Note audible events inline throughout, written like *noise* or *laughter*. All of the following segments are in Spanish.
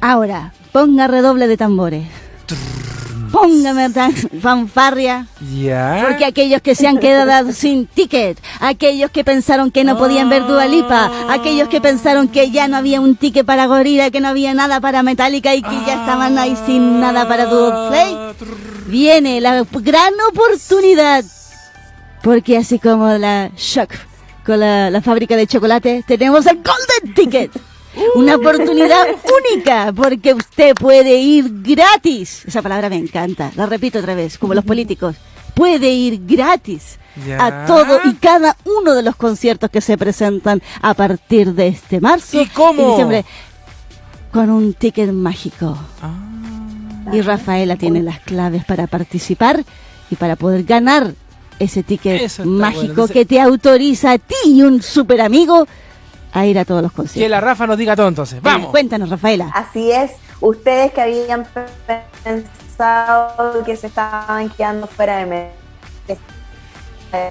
Ahora, ponga redoble de tambores. Póngame tan fanfarria. Ya. Porque aquellos que se han quedado *laughs* sin ticket, aquellos que pensaron que no podían ver Dualipa, aquellos que pensaron que ya no había un ticket para Gorilla, que no había nada para Metallica y que ya estaban ahí sin nada para Play, viene la gran oportunidad. Porque así como la Shock con la, la fábrica de chocolate, tenemos el Golden Ticket. Una oportunidad única, porque usted puede ir gratis. Esa palabra me encanta, la repito otra vez, como los políticos. Puede ir gratis Ya. a todo y cada uno de los conciertos que se presentan a partir de este marzo ¿Y cómo? diciembre con un ticket mágico. Ah. Y Rafaela tiene las claves para participar y para poder ganar ese ticket mágico bueno. Entonces- que te autoriza a ti y un super amigo a ir a todos los conciertos. Que la Rafa nos diga todo entonces. Vamos. Cuéntanos, Rafaela. Así es, ustedes que habían pensado que se estaban quedando fuera de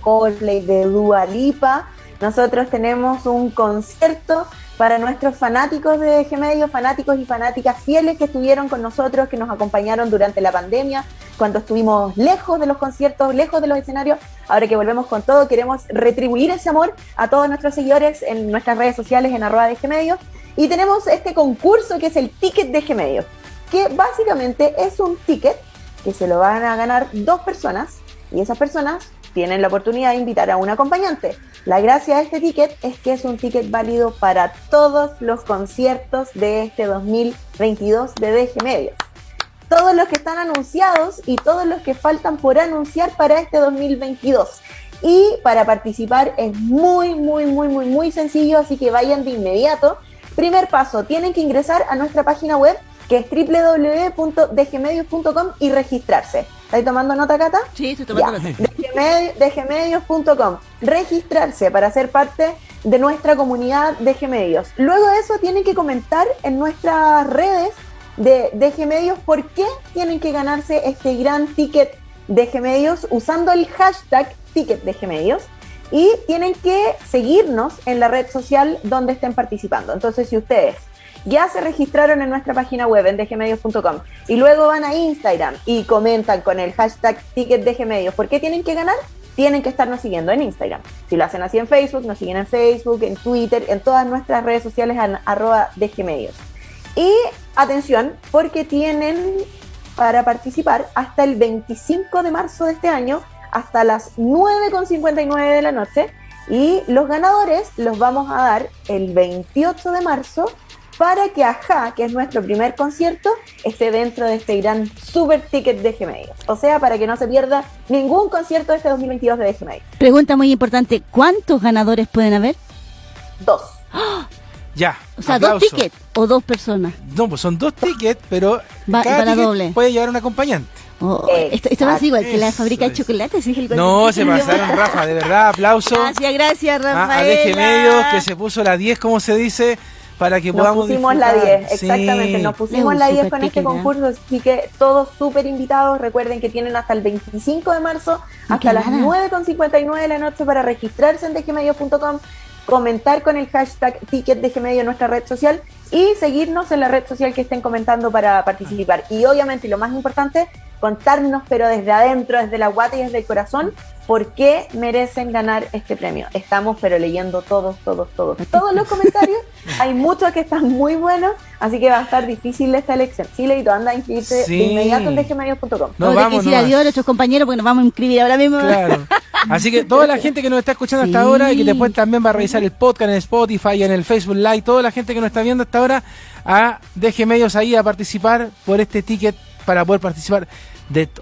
Coldplay, de Dua Lipa, nosotros tenemos un concierto para nuestros fanáticos de G Medio, fanáticos y fanáticas fieles que estuvieron con nosotros, que nos acompañaron durante la pandemia, cuando estuvimos lejos de los conciertos, lejos de los escenarios. Ahora que volvemos con todo, queremos retribuir ese amor a todos nuestros seguidores en nuestras redes sociales en arroba de G Medios. Y tenemos este concurso que es el ticket de G Medios, que básicamente es un ticket que se lo van a ganar dos personas y esas personas tienen la oportunidad de invitar a un acompañante. La gracia de este ticket es que es un ticket válido para todos los conciertos de este 2022 de DG Medios. Todos los que están anunciados y todos los que faltan por anunciar para este 2022. Y para participar es muy, muy, muy, muy, muy sencillo, así que vayan de inmediato. Primer paso, tienen que ingresar a nuestra página web que es www.dgmedios.com y registrarse. ¿Estáis tomando nota, Cata? Sí, estoy Ya, Dgmedios.com. Registrarse para ser parte de nuestra comunidad de Gmedios. Luego de eso tienen que comentar en nuestras redes de, de Gmedios por qué tienen que ganarse este gran ticket de Gmedios usando el hashtag ticket de y tienen que seguirnos en la red social donde estén participando. Entonces, si ustedes ya se registraron en nuestra página web en dgmedios.com y luego van a Instagram y comentan con el hashtag ticket dgmedios, ¿por qué tienen que ganar? Tienen que estarnos siguiendo en Instagram. Si lo hacen así en Facebook, nos siguen en Facebook, en Twitter, en todas nuestras redes sociales en arroba dgmedios. Y atención, porque tienen para participar hasta el 25 de marzo de este año, hasta las 9.59 de la noche. Y los ganadores los vamos a dar el 28 de marzo para que Aja, que es nuestro primer concierto, esté dentro de este gran super ticket de Gmail. O sea, para que no se pierda ningún concierto de este 2022 de Gmail. Pregunta muy importante, ¿cuántos ganadores pueden haber? Dos. Ya. O sea, aplauso. dos tickets o dos personas. No, pues son dos tickets, pero Va- cada para ticket doble. puede llevar un acompañante. Oh, esto, esto va a ser igual que la fábrica de es. chocolates. No, se pasaron, Rafa, de verdad, aplauso. Gracias, gracias, a, Rafael. a Medios, que se puso la 10, como se dice, para que Nos podamos pusimos la disfrutar. 10, exactamente, Sí. nos pusimos la 10 super con este ¿eh? concurso, así que todos súper invitados. Recuerden que tienen hasta el 25 de marzo, ¿Y hasta las gana? 9.59 de la noche para registrarse en dgmedio.com, comentar con el hashtag ticket en nuestra red social y seguirnos en la red social que estén comentando para participar. Y obviamente, y lo más importante, contarnos, pero desde adentro, desde la guata y desde el corazón, por qué merecen ganar este premio. Estamos, pero leyendo todos, todos, todos, todos los comentarios. *laughs* Hay muchos que están muy buenos, así que va a estar difícil esta elección. Sí, Leito, anda a inscribirte Sí. de inmediato en dgmedios.com. Nos Vamos decir adiós a nuestros compañeros porque nos vamos a inscribir ahora mismo. Claro. *laughs* Así que toda la gente que nos está escuchando hasta ahora y que después también va a revisar el podcast en Spotify, en el Facebook Live, toda la gente que nos está viendo hasta ahora, a deje medios ahí a participar por este ticket para poder participar de